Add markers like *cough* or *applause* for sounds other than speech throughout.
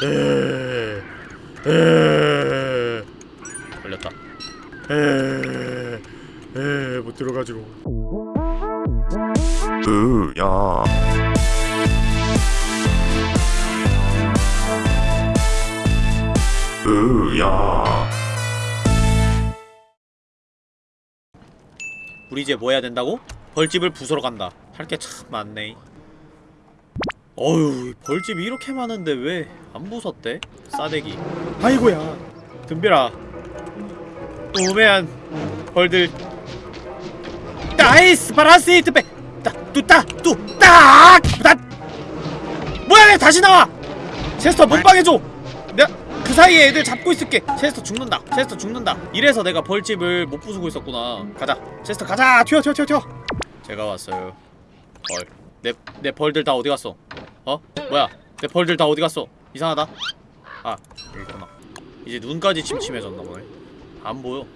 에, 에, 걸렸다. 에, 에, 못 들어가지고. 으야. 으야. 우리 이제 뭐 해야 된다고? 벌집을 부수러 간다. 할게참 많네. 어휴, 벌집이 이렇게 많은데 왜 안 부쉈대? 싸대기. 아이고야. 덤벼라. 오메안 벌들. 나이스 바라스이트 백. 따, 뚜따, 뚜따. 다. 뭐야, 왜 다시 나와? 체스터 몸빵해줘. 내가 그 사이에 애들 잡고 있을게. 체스터 죽는다. 체스터 죽는다. 이래서 내가 벌집을 못 부수고 있었구나. 가자. 체스터 가자. 튀어, 튀어, 튀어, 튀어. 제가 왔어요. 벌. 내, 내 벌들 다 어디 갔어? 어? 뭐야? 내 벌들 다 어디 갔어? 이상하다. 아, 여기 있구나. 이제 눈까지 침침해졌나 보네. 안 보여.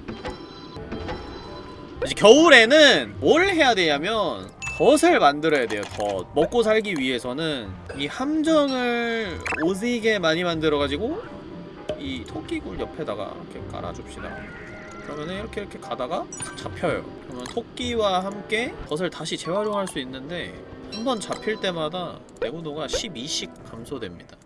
이제 겨울에는 뭘 해야 되냐면 덫을 만들어야 돼요. 덫. 먹고 살기 위해서는 이 함정을 오지게 많이 만들어가지고 이 토끼굴 옆에다가 이렇게 깔아줍시다. 그러면은 이렇게 이렇게 가다가 탁 잡혀요. 그러면 토끼와 함께 덫을 다시 재활용할 수 있는데 한 번 잡힐 때마다 내구도가 12씩 감소됩니다.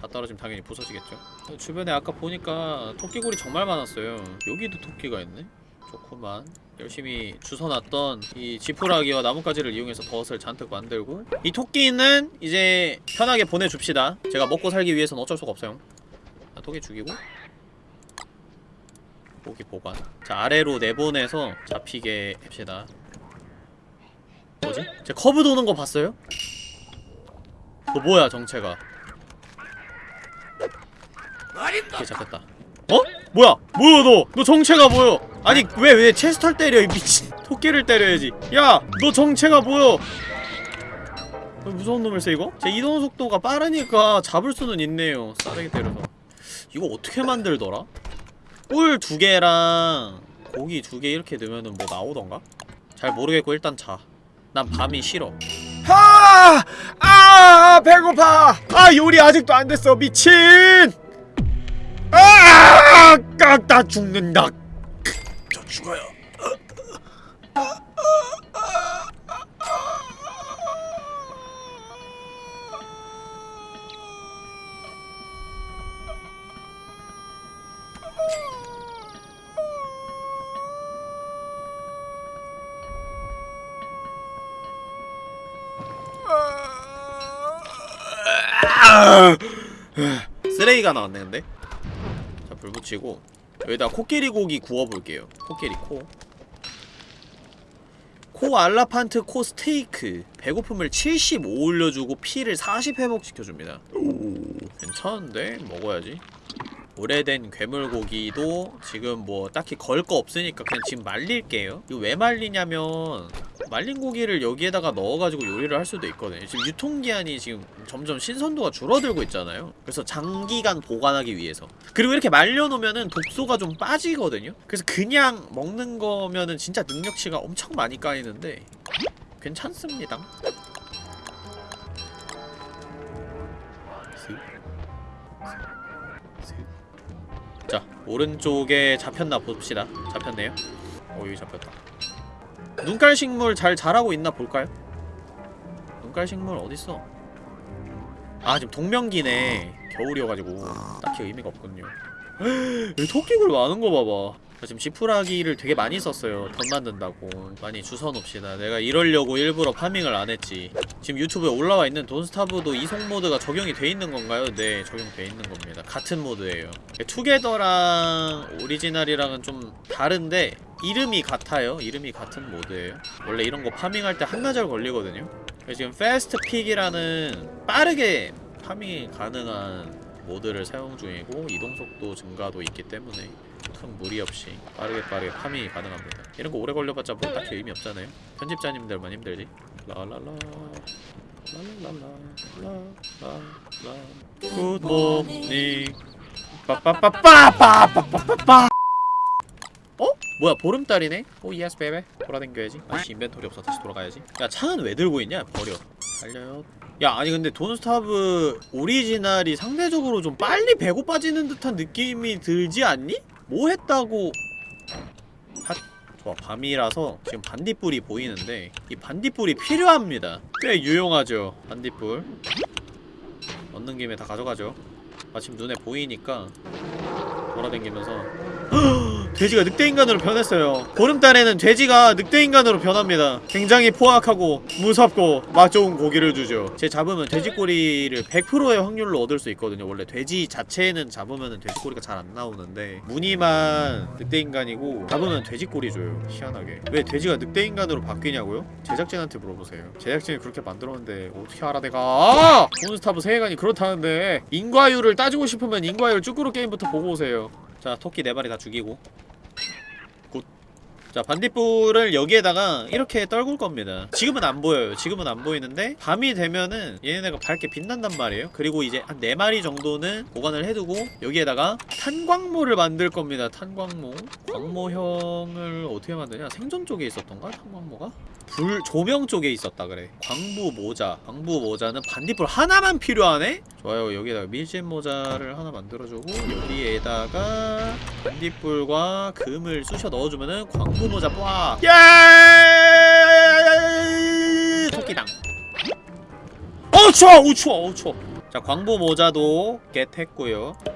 다 떨어지면 당연히 부서지겠죠. 주변에 아까 보니까 토끼굴이 정말 많았어요. 여기도 토끼가 있네. 좋구만. 열심히 주워놨던 이 지푸라기와 나뭇가지를 이용해서 덫을 잔뜩 만들고 이 토끼는 이제 편하게 보내줍시다. 제가 먹고 살기 위해서는 어쩔 수가 없어요. 자, 토끼 죽이고 고기 보관. 자 아래로 내보내서 잡히게 합시다. 뭐지? 제 커브 도는 거 봤어요? 너 뭐야 정체가? 오케이 잡혔다. 어? 뭐야? 뭐야 너? 너 정체가 뭐여? 아니 왜왜 체스터를 때려 이 미친 토끼를 때려야지. 야, 너 정체가 뭐여? 어, 무서운 놈일세 이거? 제 이동 속도가 빠르니까 잡을 수는 있네요. 싸대기 때려서. 이거 어떻게 만들더라? 꿀 두 개랑 고기 두 개 이렇게 넣으면은 뭐 나오던가? 잘 모르겠고 일단 자. 난 밤이 싫어. 아! 아! 배고파! 아, 요리 아직도 안 됐어. 미친! 아! 깍다 죽는다. 저 죽어요. 쓰레기가 나왔네 근데. 자 불 붙이고. 여기다 코끼리 고기 구워볼게요. 코끼리 코. 코 알라판트 코 스테이크. 배고픔을 75 올려주고 피를 40 회복시켜줍니다. 오 괜찮은데? 먹어야지. 오래된 괴물고기도 지금 뭐 딱히 걸 거 없으니까 그냥 지금 말릴게요. 이거 왜 말리냐면 말린 고기를 여기에다가 넣어가지고 요리를 할 수도 있거든요. 지금 유통기한이 지금 점점 신선도가 줄어들고 있잖아요. 그래서 장기간 보관하기 위해서. 그리고 이렇게 말려놓으면은 독소가 좀 빠지거든요. 그래서 그냥 먹는 거면은 진짜 능력치가 엄청 많이 까이는데 괜찮습니다. 자 오른쪽에 잡혔나 봅시다. 잡혔네요? 어 여기 잡혔다 눈깔 식물 잘 자라고 있나 볼까요? 눈깔 식물 어딨어? 아 지금 동명기네. 겨울이어가지고 딱히 의미가 없군요. *gasps* 여기 토끼굴 많은 거 봐봐. 나 지금 지푸라기를 되게 많이 썼어요. 덧 만든다고. 많이 주워놓읍시다 내가 이러려고 일부러 파밍을 안 했지. 지금 유튜브에 올라와 있는 돈스타브도 이송 모드가 적용이 돼 있는 건가요? 네 적용돼 있는 겁니다. 같은 모드예요. 투게더랑 오리지널이랑은 좀 다른데 이름이 같아요. 이름이 같은 모드예요. 원래 이런 거 파밍할 때 한나절 걸리거든요. 지금 fast pick이라는 빠르게 farming이 가능한 모드를 사용 중이고 이동속도 증가도 있기 때문에 큰 무리 없이 빠르게 빠르게 farming이 가능합니다. 이런 거 오래 걸려봤자 뭐 딱히 의미 없잖아요. 편집자님들만 힘들지? 라라라. 라라라라 good morning 빠빠빠빠빠빠빠빠 어? 뭐야 보름달이네? oh yes baby 돌아댕겨야지. 아씨 inventory 없어. 다시 돌아가야지. 야 창은 왜 들고 있냐? 버려. 달려요. 야 아니 근데 Don't Starve 오리지널이 상대적으로 좀 빨리 배고파지는 듯한 느낌이 들지 않니? 뭐 했다고? 핫. 좋아 밤이라서 지금 반딧불이 보이는데 이 반딧불이 필요합니다. 꽤 유용하죠 반딧불. 얻는 김에 다 가져가죠. 마침 눈에 보이니까 돌아다니면서 *gasps* 돼지가 늑대인간으로 변했어요. 보름달에는 돼지가 늑대인간으로 변합니다. 굉장히 포악하고 무섭고 맛 좋은 고기를 주죠. 제 잡으면 돼지꼬리를 100%의 확률로 얻을 수 있거든요. 원래 돼지 자체는 잡으면 돼지꼬리가 잘 안 나오는데 무늬만 늑대인간이고 잡으면 돼지꼬리 줘요. 희한하게. 왜 돼지가 늑대인간으로 바뀌냐고요? 제작진한테 물어보세요. 제작진이 그렇게 만들었는데 어떻게 알아 내가? 아! Don't Starve 세계관이 그렇다는데 인과율을 따지고 싶으면 인과율 쯔꾸르 게임부터 보고 오세요 자 토끼 네 마리 다 죽이고. Good. 자 반딧불을 여기에다가 이렇게 떨굴 겁니다. 지금은 안 보여요. 지금은 안 보이는데 밤이 되면은 얘네가 밝게 빛난단 말이에요. 그리고 이제 한 네마리 정도는 보관을 해두고 여기에다가 탄광모를 만들 겁니다. 탄광모. 광모형을 어떻게 만드냐? 생존 쪽에 있었던가? 탄광모가? 불 조명 쪽에 있었다 그래. 광부 모자. 광부 모자는 반딧불 하나만 필요하네? 좋아요. 여기에다가 밀짚 모자를 하나 만들어주고 여기에다가 반딧불과 금을 쑤셔 넣어주면은 광부 모자 빡! 예! 토끼당. 어 추워! 어 추워! 어 추워! 자 광부 모자도 겟했고요. 자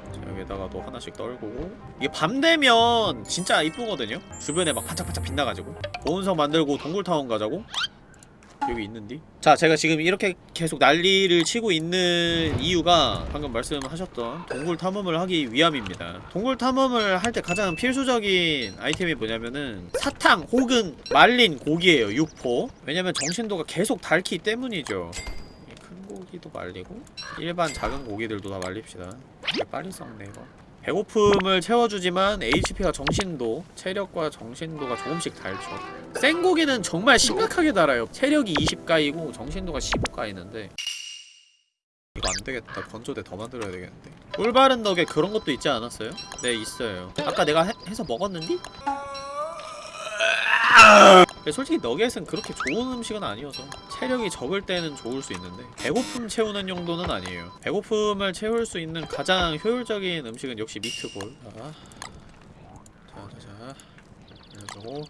여기다가 또 하나씩 떨구고. 이게 밤 되면 진짜 이쁘거든요? 주변에 막 반짝반짝 빛나가지고. 보온성 만들고 동굴타운 가자고? 여기 있는디? 자 제가 지금 이렇게 계속 난리를 치고 있는 이유가 방금 말씀하셨던 동굴 탐험을 하기 위함입니다. 동굴 탐험을 할 때 가장 필수적인 아이템이 뭐냐면은 사탕 혹은 말린 고기예요. 육포. 왜냐면 정신도가 계속 닳기 때문이죠 고기도 말리고 일반 작은 고기들도 다 말립시다. 빨리 썩네 이거. 배고픔을 채워주지만 HP와 정신도, 체력과 정신도가 조금씩 닳죠. 생고기는 정말 심각하게 달아요. 체력이 20가이고 정신도가 15가이는데 이거 안되겠다. 건조대 더 만들어야 되겠는데. 꿀바른 덕에 그런 것도 있지 않았어요? 네 있어요. 아까 내가 해, 해서 먹었는디? 솔직히 너겟은 그렇게 좋은 음식은 아니어서 체력이 적을 때는 좋을 수 있는데 배고픔 채우는 용도는 아니에요. 배고픔을 채울 수 있는 가장 효율적인 음식은 역시 미트볼. 자, 자자자. 그래가지고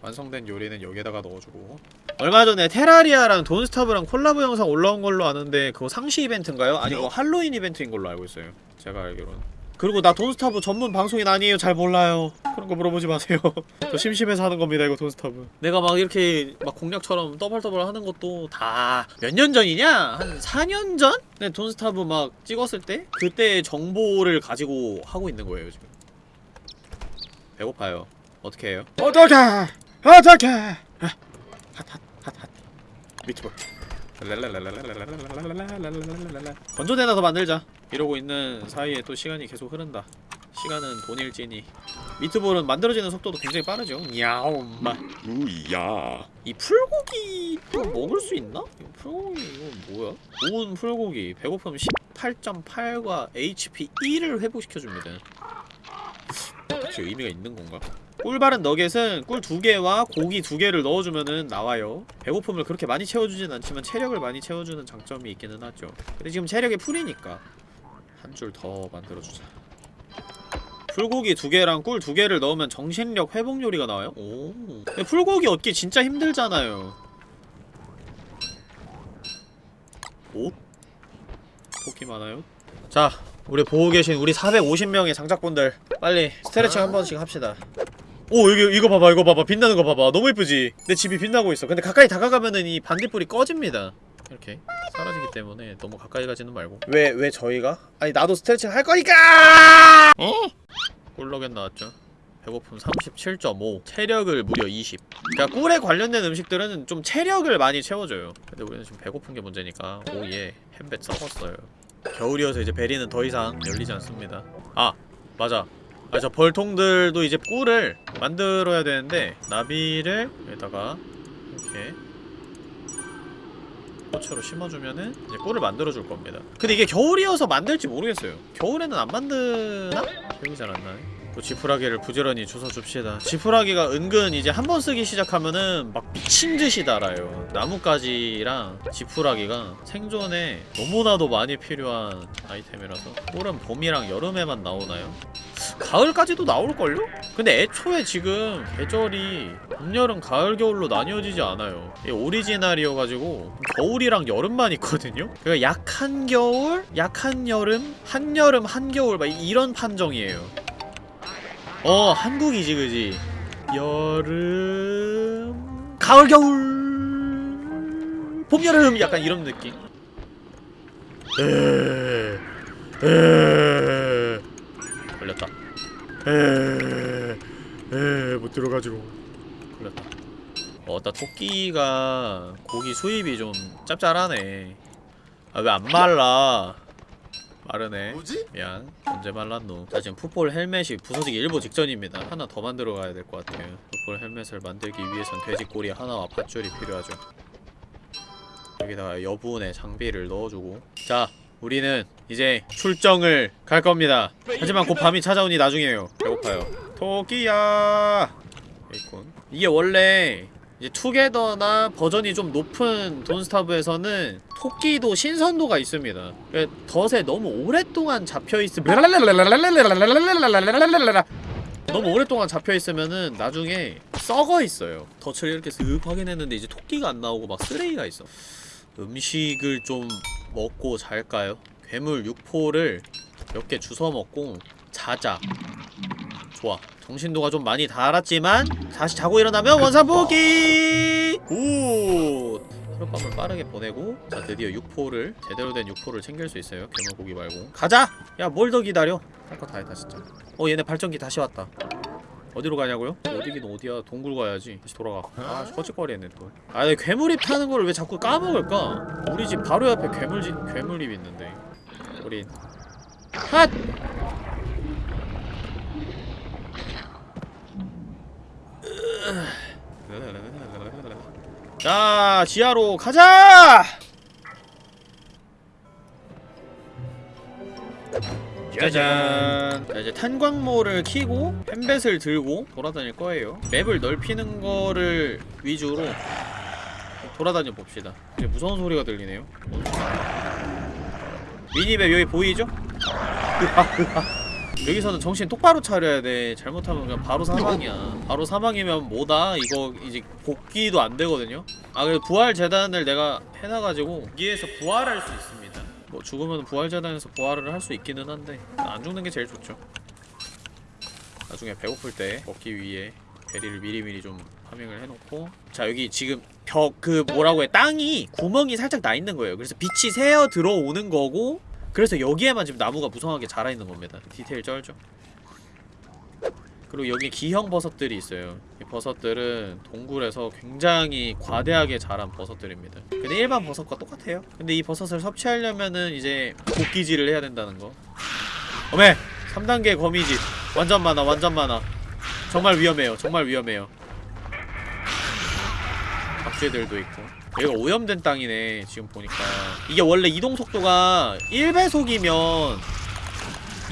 완성된 요리는 여기에다가 넣어주고. 얼마 전에 테라리아랑 돈스타브랑 콜라보 영상 올라온 걸로 아는데 그거 상시 이벤트인가요? 아니 그거 할로윈 이벤트인 걸로 알고 있어요. 제가 알기로는 그리고 나 돈스타브 전문 방송인 아니에요. 잘 몰라요. 그런 거 물어보지 마세요. *laughs* 저 심심해서 하는 겁니다 이거 돈스타브. 내가 막 이렇게 막 공략처럼 떠벌떠벌 하는 것도 다 몇 년 전이냐? 한 4년 전? 네 돈스타브 막 찍었을 때 그때 정보를 가지고 하고 있는 거예요 지금. 배고파요. 어떻게 해요? 어떡해! 어떡해! 핫핫핫핫. 미트볼 건조대나 더 만들자. 이러고 있는 사이에 또 시간이 계속 흐른다. 시간은 돈일지니. 미트볼은 만들어지는 속도도 굉장히 빠르죠. 야옴마. 우야? 이 풀고기도 먹을 수 있나? 이거 풀고기 이거 뭐야? 온 풀고기 배고픔 18.8과 HP 1을 회복시켜줍니다. 혹시 의미가 있는 건가? 꿀 바른 너겟은 꿀 두 개와 고기 두 개를 넣어주면은 나와요 배고픔을 그렇게 많이 채워주진 않지만 체력을 많이 채워주는 장점이 있기는 하죠 근데 지금 체력이 풀이니까 한 줄 더 만들어주자 풀고기 두 개랑 꿀 두 개를 넣으면 정신력 회복 요리가 나와요? 오 근데 풀고기 얻기 진짜 힘들잖아요 오? 토끼 많아요? 자 우리 보고 계신 우리 450명의 장작분들 빨리 스트레칭 한 번씩 합시다 오 여기 이거 봐봐 이거 봐봐. 빛나는 거 봐봐. 너무 예쁘지? 내 집이 빛나고 있어. 근데 가까이 다가가면은 이 반딧불이 꺼집니다. 이렇게. 사라지기 때문에 너무 가까이 가지는 말고. 왜 왜 저희가? 아니 나도 스트레칭 할 거니까! 어? 꿀러겐 나왔죠. 배고픔 37.5 체력을 무려 20 그러니까 꿀에 관련된 음식들은 좀 체력을 많이 채워줘요. 근데 우리는 지금 배고픈 게 문제니까 오예 햄벳 썩었어요. 겨울이어서 이제 베리는 더 이상 열리지 않습니다. 아 맞아 아 저 벌통들도 이제 꿀을 만들어야 되는데 나비를 여기다가 이렇게 꽃으로 심어주면은 이제 꿀을 만들어줄 겁니다. 근데 이게 겨울이어서 만들지 모르겠어요. 겨울에는 안 만드나? 기억이 잘 안 나네 또 지푸라기를 부지런히 주워줍시다 지푸라기가 은근 이제 한 번 쓰기 시작하면은 막 미친듯이 달아요 나뭇가지랑 지푸라기가 생존에 너무나도 많이 필요한 아이템이라서 꿀은 봄이랑 여름에만 나오나요? 가을까지도 나올걸요? 근데 애초에 지금 계절이 봄, 여름, 가을, 겨울로 나뉘어지지 않아요 오리지널이어가지고 겨울이랑 여름만 있거든요? 그러니까 약한 겨울, 약한 여름, 한여름, 한겨울 막 이런 판정이에요 어 한국이지 그지? 여름. 가을 겨울. 봄 여름 약간 이런 느낌. 에... 에... 걸렸다. 에에 못 들어가지고. 걸렸다. 어따 토끼가 고기 수입이 좀 짭짤하네. 아 왜 안 말라 마르네. 뭐지? 미안. 언제 말랐노. 자 지금 풋볼 헬멧이 부서지기 일보 직전입니다. 하나 더 만들어 가야 될 것 같아요. 풋볼 헬멧을 만들기 위해선 돼지꼬리 하나와 밧줄이 필요하죠. 여기다가 여분의 장비를 넣어주고. 자 우리는 이제 출정을 갈 겁니다. 하지만 곧 밤이 찾아오니 나중이에요. 배고파요. 토끼야! 있군 이게 원래 이제 투게더나 버전이 좀 높은 돈스타브에서는 토끼도 신선도가 있습니다. 그러니까 덫에 너무 오랫동안 잡혀 있으면 너무 오랫동안 잡혀 있으면은 나중에 썩어 있어요. 덫을 이렇게 슥 확인했는데 이제 토끼가 안 나오고 막 쓰레기가 있어. 음식을 좀 먹고 잘까요? 괴물 육포를 몇 개 주워 먹고 자자. 좋아. 정신도가 좀 많이 닳았지만 다시 자고 일어나면 원상복귀! Good! 하룻밤을 빠르게 보내고 자 드디어 육포를 제대로 된 육포를 챙길 수 있어요 괴물고기 말고 가자! 야 뭘 더 기다려 할 거 다 했다 진짜 어 얘네 발정기 다시 왔다 어디로 가냐고요? 어디긴 어디야 동굴 가야지 다시 돌아가 아 꺼직거리네 또아 괴물입 타는 걸 왜 자꾸 까먹을까? 우리 집 바로 옆에 괴물집 괴물입 있는데 우리 핫! 자, 지하로 가자! 짜잔! 자, 이제 탄광모를 키고 펜벳을 들고 돌아다닐 거예요. 맵을 넓히는 거를 위주로 돌아다녀 봅시다. 이제 무서운 소리가 들리네요. 미니맵 여기 보이죠? *laughs* 여기서는 정신 똑바로 차려야 돼. 잘못하면 그냥 바로 사망이야. 바로 사망이면 뭐다? 이거 이제 복귀도 안 되거든요. 아 그래도 부활 재단을 내가 해놔가지고 여기에서 부활할 수 있습니다. 뭐 죽으면 부활 재단에서 부활을 할 수 있기는 한데 안 죽는 게 제일 좋죠. 나중에 배고플 때 먹기 위해 베리를 미리미리 좀 파밍을 해놓고 자 여기 지금 벽 그 뭐라고 해 땅이 구멍이 살짝 나 있는 거예요. 그래서 빛이 새어 들어오는 거고 그래서 여기에만 지금 나무가 무성하게 자라있는 겁니다. 디테일 쩔죠? 그리고 여기 기형 버섯들이 있어요. 이 버섯들은 동굴에서 굉장히 과대하게 자란 버섯들입니다. 근데 일반 버섯과 똑같아요. 근데 이 버섯을 섭취하려면은 이제 곡기질을 해야 된다는 거. 어메! 3단계 거미집 완전 많아 완전 많아. 정말 위험해요 정말 위험해요 박쥐들도 있고. 여기가 오염된 땅이네 지금 보니까. 이게 원래 이동 속도가 1배속이면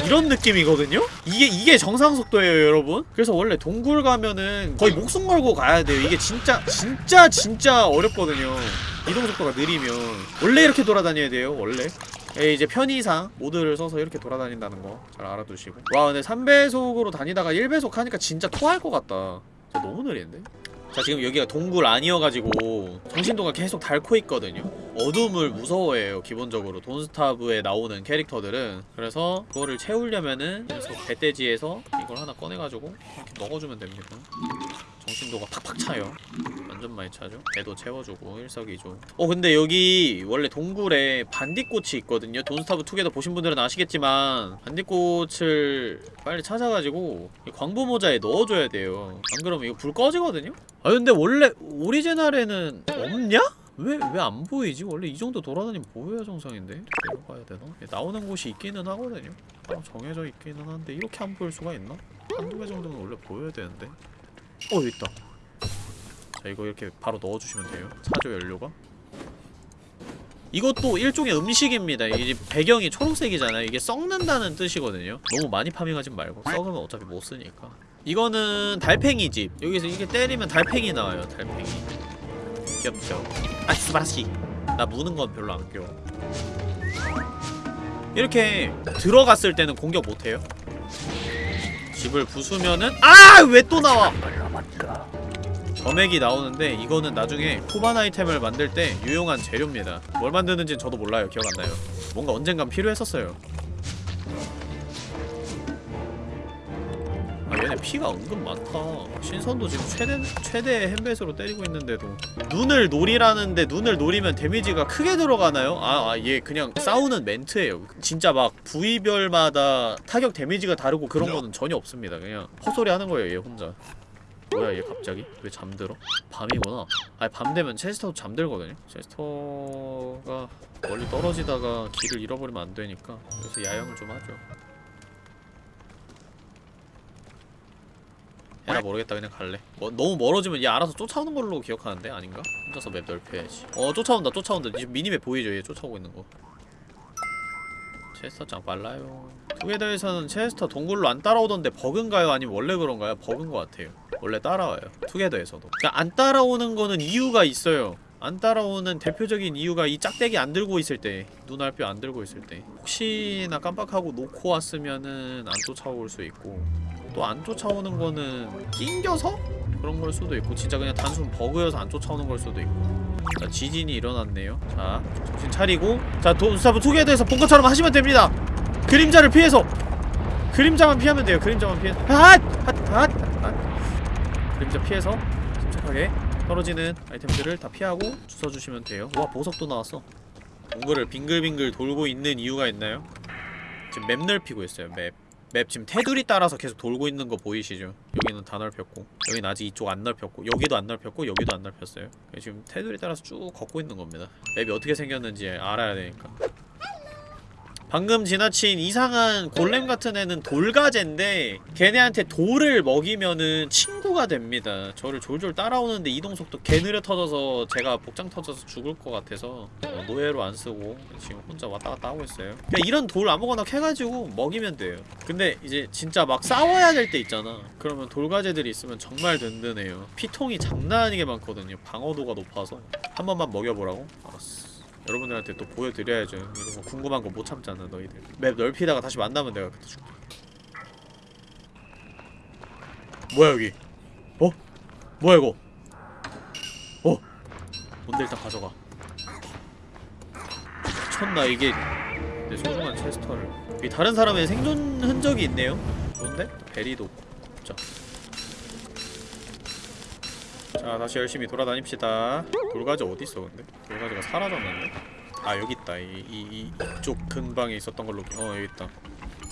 이런 느낌이거든요? 이게 이게 정상 속도예요 여러분? 그래서 원래 동굴 가면은 거의 목숨 걸고 가야 돼요. 이게 진짜 진짜 진짜 어렵거든요. 이동 속도가 느리면. 원래 이렇게 돌아다녀야 돼요 원래. 예, 이제 편의상 모드를 써서 이렇게 돌아다닌다는 거 잘 알아두시고. 와 근데 3배속으로 다니다가 1배속 하니까 진짜 토할 것 같다. 너무 느리는데? 자 지금 여기가 동굴 아니어가지고 정신도가 계속 닳고 있거든요. 어둠을 무서워해요 기본적으로. 돈스타브에 나오는 캐릭터들은. 그래서 그거를 채우려면은 계속 배돼지에서 이걸 하나 꺼내가지고 이렇게 넣어주면 됩니다 정신도가 팍팍 차요. 완전 많이 차죠? 배도 채워주고 일석이조. 어 근데 여기 원래 동굴에 반딧꽃이 있거든요. 돈스타브 2게더 보신 분들은 아시겠지만 반딧꽃을 빨리 찾아가지고 이 광부 모자에 넣어줘야 돼요. 안 그러면 이거 불 꺼지거든요? 아 근데 원래 오리지널에는 없냐? 왜 왜 안 보이지? 원래 이 정도 돌아다니면 보여야 정상인데? 내려가야 되나? 나오는 곳이 있기는 하거든요. 아, 정해져 있기는 한데 이렇게 안 보일 수가 있나? 한두 개 정도는 원래 보여야 되는데 어 있다 자 이거 이렇게 바로 넣어주시면 돼요 차조 연료가 이것도 일종의 음식입니다. 이 배경이 초록색이잖아요. 이게 썩는다는 뜻이거든요. 너무 많이 파밍하지 말고 썩으면 어차피 못 쓰니까. 이거는 달팽이 집. 여기서 이게 때리면 달팽이 나와요. 달팽이. 귀엽죠. 아 스바시. 나 무는 건 별로 안 귀여워. 이렇게 들어갔을 때는 공격 못 해요. 집을 부수면은 아 왜 또 나와? 점액이 나오는데 이거는 나중에 후반 아이템을 만들 때 유용한 재료입니다. 뭘 만드는지는 저도 몰라요. 기억 안 나요. 뭔가 언젠간 필요했었어요. 피가 은근 많다. 신선도 지금 최대 최대 햄베스로 때리고 있는데도 눈을 노리라는데 눈을 노리면 데미지가 크게 들어가나요? 아, 아, 얘 그냥 싸우는 멘트예요. 진짜 막 부위별마다 타격 데미지가 다르고 그런 거는 전혀 없습니다. 그냥 헛소리 하는 거예요, 얘 혼자. 뭐야 얘 갑자기? 왜 잠들어? 밤이구나 아니 밤 되면 체스터도 잠들거든요 체스터가 멀리 떨어지다가 길을 잃어버리면 안 되니까 그래서 야영을 좀 하죠 에라 모르겠다. 그냥 갈래. 뭐, 너무 멀어지면 얘 알아서 쫓아오는 걸로 기억하는데 아닌가? 혼자서 map 넓혀야지. 어 쫓아온다 쫓아온다. 지금 minimap 보이죠? 얘 쫓아오고 있는 거. 체스터 짱 빨라요. 투게더에서는 체스터 동굴로 안 따라오던데 버그인가요? 아니면 원래 그런가요? 버그인 것 같아요. 원래 따라와요 투게더에서도. 그러니까 안 따라오는 거는 이유가 있어요. 안 따라오는 대표적인 이유가 이 짝대기 안 들고 있을 때 눈알뼈 안 들고 있을 때. 혹시나 깜빡하고 놓고 왔으면은 안 쫓아올 수 있고 또 안 쫓아오는 거는 낑겨서? 그런 걸 수도 있고 진짜 그냥 단순 버그여서 안 쫓아오는 걸 수도 있고 자 지진이 일어났네요 자 정신 차리고 자 돈스타브 투게더에서 본 것처럼 하시면 됩니다 그림자를 피해서 그림자만 피하면 돼요 그림자만 피해 핫! 핫! 핫! 핫! 그림자 피해서 침착하게 떨어지는 아이템들을 다 피하고 주워주시면 돼요 와 보석도 나왔어 동굴을 빙글빙글 돌고 있는 이유가 있나요? 지금 map 넓히고 있어요 map map 지금 테두리 따라서 계속 돌고 있는 거 보이시죠? 여기는 다 넓혔고 여기는 아직 이쪽 안 넓혔고 여기도 안 넓혔고 여기도 안 넓혔어요. 지금 테두리 따라서 쭉 걷고 있는 겁니다. 맵이 어떻게 생겼는지 알아야 되니까 방금 지나친 이상한 골렘 같은 애는 돌가제인데 걔네한테 돌을 먹이면은 친구가 됩니다. 저를 졸졸 따라오는데 이동속도 개 느려 터져서 제가 복장 터져서 죽을 것 같아서 어, 노예로 안 쓰고 지금 혼자 왔다 갔다 하고 있어요. 그냥 이런 돌 아무거나 캐가지고 먹이면 돼요. 근데 이제 진짜 막 싸워야 될 때 있잖아. 그러면 돌가제들이 있으면 정말 든든해요. 피통이 장난 아니게 많거든요. 방어도가 높아서. 한 번만 먹여보라고? 알았어 여러분들한테 또 보여드려야죠. 이런 거 궁금한 거 못 참잖아 너희들. 맵 넓히다가 다시 만나면 내가 그때 줄게. 뭐야 여기? 어? 뭐야 이거? 어? 뭔데 일단 가져가. 미쳤나 이게? 내 소중한 체스터를. 여기 다른 사람의 생존 흔적이 있네요. 뭔데? 베리도 자. 자 다시 열심히 돌아다닙시다. 돌가지 어딨어 근데? 돌가지가 사라졌는데? 아 여기 있다. 이, 이, 이 이쪽 근방에 있었던 걸로 어 여기 있다.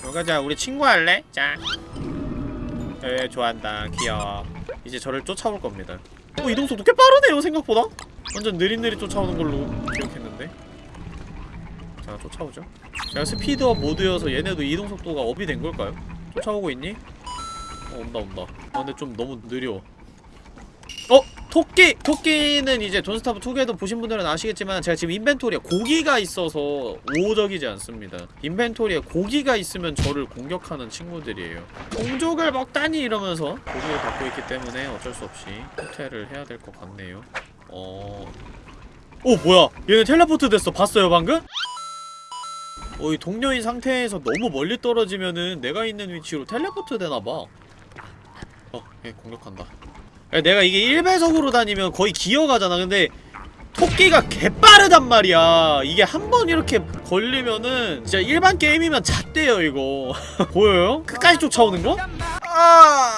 돌가지야 우리 친구 할래? 자 에, 좋아한다. 귀여워. 이제 저를 쫓아올 겁니다. 어 이동속도 꽤 빠르네요 생각보다. 완전 느릿느릿 쫓아오는 걸로 기억했는데. 자 쫓아오죠. 제가 스피드업 모드여서 얘네도 이동속도가 업이 된 걸까요? 쫓아오고 있니? 어 온다 온다. 아 근데 좀 너무 느려 어? 토끼! 토끼는 이제 돈스타브 2개도 보신 분들은 아시겠지만 제가 지금 인벤토리에 고기가 있어서 우호적이지 않습니다. 인벤토리에 고기가 있으면 저를 공격하는 친구들이에요. 공족을 먹다니 이러면서 고기를 갖고 있기 때문에 어쩔 수 없이 호텔을 해야 될 것 같네요. 어... 오 뭐야? 얘네 텔레포트 됐어. 봤어요 방금? 어, 이 동료인 상태에서 너무 멀리 떨어지면은 내가 있는 위치로 텔레포트 되나봐. 어, 얘 공격한다. 야, 내가 이게 1배속으로 다니면 거의 기어가잖아. 근데 토끼가 개빠르단 말이야. 이게 한 번 이렇게 걸리면은 진짜 일반 게임이면 잣대요 이거. *laughs* 보여요? 끝까지 쫓아오는 거? 아,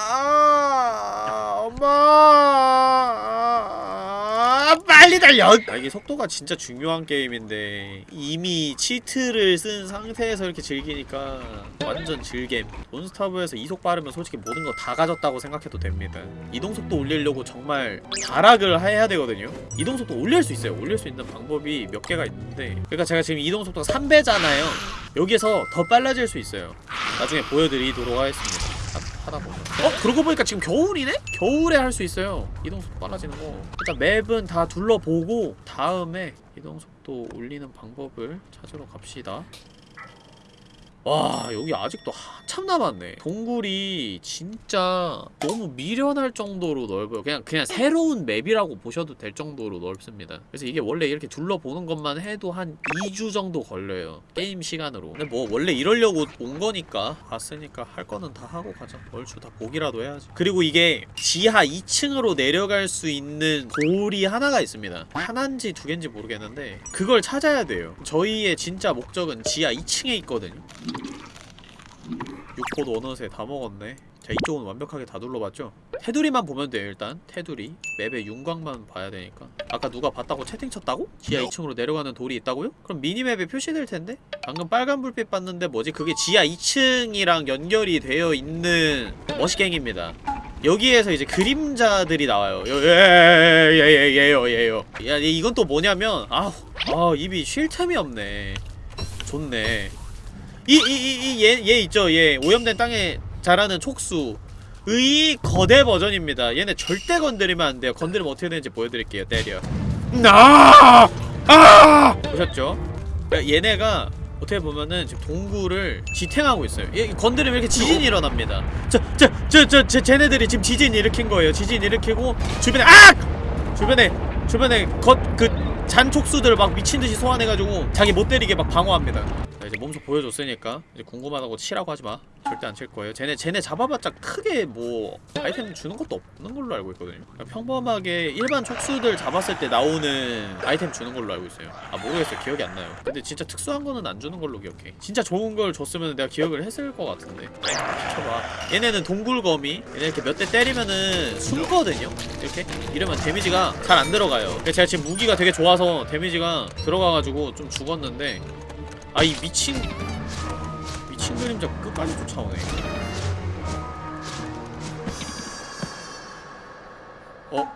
아 엄마. 아, 빨리 달려 아, 이게 속도가 진짜 중요한 게임인데 이미 치트를 쓴 상태에서 이렇게 즐기니까 완전 즐겜. 논스타브에서 이속 빠르면 솔직히 모든 거 다 가졌다고 생각해도 됩니다. 이동속도 올리려고 정말 다락을 해야 되거든요. 이동속도 올릴 수 있어요. 올릴 수 있는 방법이 몇 개가 있는데 그러니까 제가 지금 이동속도가 3배잖아요. 여기서 더 빨라질 수 있어요. 나중에 보여드리도록 하겠습니다. 하, 하다 보면 어? 그러고 보니까 지금 겨울이네? 겨울에 할 수 있어요 이동속도 빨라지는 거 일단 맵은 다 둘러보고 다음에 이동속도 올리는 방법을 찾으러 갑시다 와 여기 아직도 한참 남았네. 동굴이 진짜 너무 미련할 정도로 넓어요. 그냥 그냥 새로운 맵이라고 보셔도 될 정도로 넓습니다. 그래서 이게 원래 이렇게 둘러보는 것만 해도 한 2주 정도 걸려요 게임 시간으로. 근데 뭐 원래 이러려고 온 거니까 왔으니까 할 거는 다 하고 가자. 얼추 다 보기라도 해야지. 그리고 이게 지하 2층으로 내려갈 수 있는 돌이 하나가 있습니다. 하나인지 두 개인지 모르겠는데 그걸 찾아야 돼요. 저희의 진짜 목적은 지하 2층에 있거든요 6포도 어느새 다 먹었네 자 이쪽은 완벽하게 다 둘러봤죠? 테두리만 보면 돼요 일단 테두리 맵의 윤곽만 봐야 되니까 아까 누가 봤다고 채팅 쳤다고? 지하 2층으로 내려가는 돌이 있다고요? 그럼 미니맵에 표시될 텐데? 방금 빨간 불빛 봤는데 뭐지? 그게 지하 2층이랑 연결이 되어 있는 머시갱입니다 여기에서 이제 그림자들이 나와요 예예예예예요 예요 야 이건 또 뭐냐면 아우 아 입이 쉴 틈이 없네 좋네 이 이 이 얘 얘 있죠. 얘 오염된 땅에 자라는 촉수 의 거대 버전입니다. 얘네 절대 건드리면 안 돼요. 건드리면 어떻게 되는지 보여드릴게요. 때려. 아! 아! 보셨죠? 그러니까 얘네가 어떻게 보면은 지금 동굴을 지탱하고 있어요. 얘 건드리면 이렇게 지진이 일어납니다. 저 저 저저 쟤네들이 지금 지진 일으킨 거예요. 지진 일으키고 주변에 악! 주변에 주변에 겉그 잔 촉수들을 막 미친듯이 소환해가지고 자기 못 때리게 막 방어합니다. 자, 이제 몸소 보여줬으니까 이제 궁금하다고 치라고 하지마. 절대 안 칠 거예요. 쟤네 쟤네 잡아봤자 크게 뭐 아이템 주는 것도 없는 걸로 알고 있거든요. 그냥 평범하게 일반 촉수들 잡았을 때 나오는 아이템 주는 걸로 알고 있어요. 아 모르겠어요. 기억이 안 나요. 근데 진짜 특수한 거는 안 주는 걸로 기억해. 진짜 좋은 걸 줬으면 내가 기억을 했을 것 같은데. 비켜봐. 얘네는 동굴거미. 얘네 이렇게 몇 대 때리면은 숨거든요. 이렇게 이러면 데미지가 잘 안 들어가요. 제가 지금 무기가 되게 좋아서 데미지가 들어가가지고 좀 죽었는데 아 이 미친 미친 그림자 끝까지 쫓아오네 어?